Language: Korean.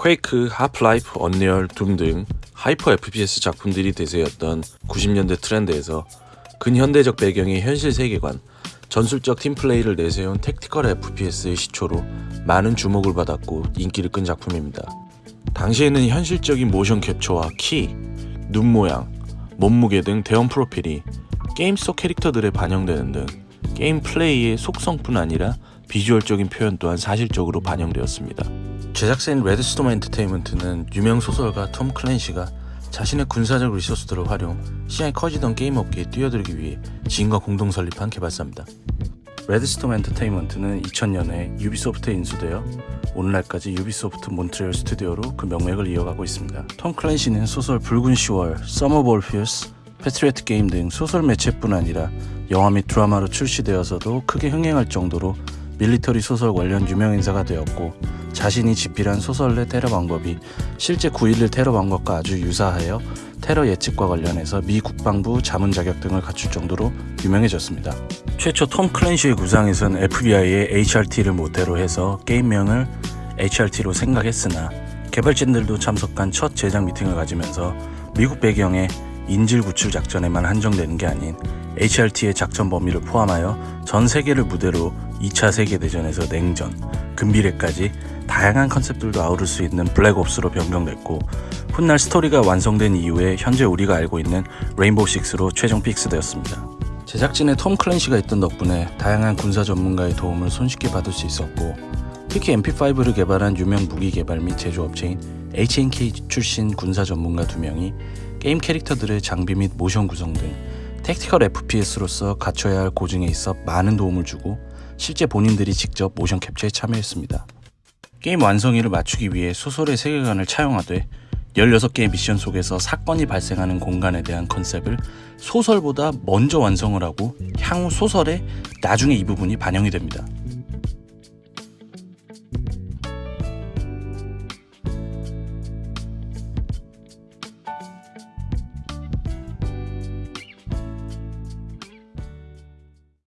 퀘이크, 하프라이프, 언리얼, 둠 등 hyper FPS 작품들이 대세였던 90년대 트렌드에서 근현대적 배경의 현실 세계관, 전술적 팀플레이를 내세운 tactical FPS의 시초로 많은 주목을 받았고 인기를 끈 작품입니다. 당시에는 현실적인 모션 캡처와 키, 눈 모양, 몸무게 등 대원 프로필이 게임 속 캐릭터들에 반영되는 등 게임 플레이의 속성뿐 아니라 비주얼적인 표현 또한 사실적으로 반영되었습니다. 제작사인 레드스톰 엔터테인먼트는 유명 소설가 톰 클랜시가 자신의 군사적 리소스들을 활용 시장이 커지던 게임 업계에 뛰어들기 위해 지인과 공동 설립한 개발사입니다. 레드스톰 엔터테인먼트는 2000년에 유비소프트에 인수되어 오늘날까지 유비소프트 몬트리올 스튜디오로 그 명맥을 이어가고 있습니다. 톰 클랜시는 소설 붉은 10월, 썸 오브 올 피어스, 패트리어트 게임 등 소설 매체뿐 아니라 영화 및 드라마로 출시되어서도 크게 흥행할 정도로 밀리터리 소설 관련 유명 인사가 되었고 자신이 집필한 소설 내 테러 방법이 실제 9.11 테러 방법과 아주 유사하여 테러 예측과 관련해서 미 국방부 자문 자격 등을 갖출 정도로 유명해졌습니다. 최초 톰 클랜시의 구상에선 FBI의 HRT를 모태로 해서 게임명을 HRT로 생각했으나 개발진들도 참석한 첫 제작 미팅을 가지면서 미국 배경의 인질 구출 작전에만 한정되는 게 아닌 HRT의 작전 범위를 포함하여 전 세계를 무대로 2차 세계대전에서 냉전, 근미래까지 다양한 컨셉들도 아우를 수 있는 Black Ops로 변경됐고 훗날 스토리가 완성된 이후에 현재 우리가 알고 있는 레인보우 6로 최종 fix되었습니다. 제작진에 톰 클랜시가 있던 덕분에 다양한 군사 전문가의 도움을 손쉽게 받을 수 있었고 특히 MP5를 개발한 유명 무기 개발 및 제조업체인 H&K 출신 군사 전문가 두 명이 게임 캐릭터들의 장비 및 모션 구성 등 tactical FPS로서 갖춰야 할 고증에 있어 많은 도움을 주고 실제 본인들이 직접 모션 캡처에 참여했습니다. 게임 완성일을 맞추기 위해 소설의 세계관을 차용하되 16개의 미션 속에서 사건이 발생하는 공간에 대한 컨셉을 소설보다 먼저 완성을 하고 향후 소설에 나중에 이 부분이 반영이 됩니다.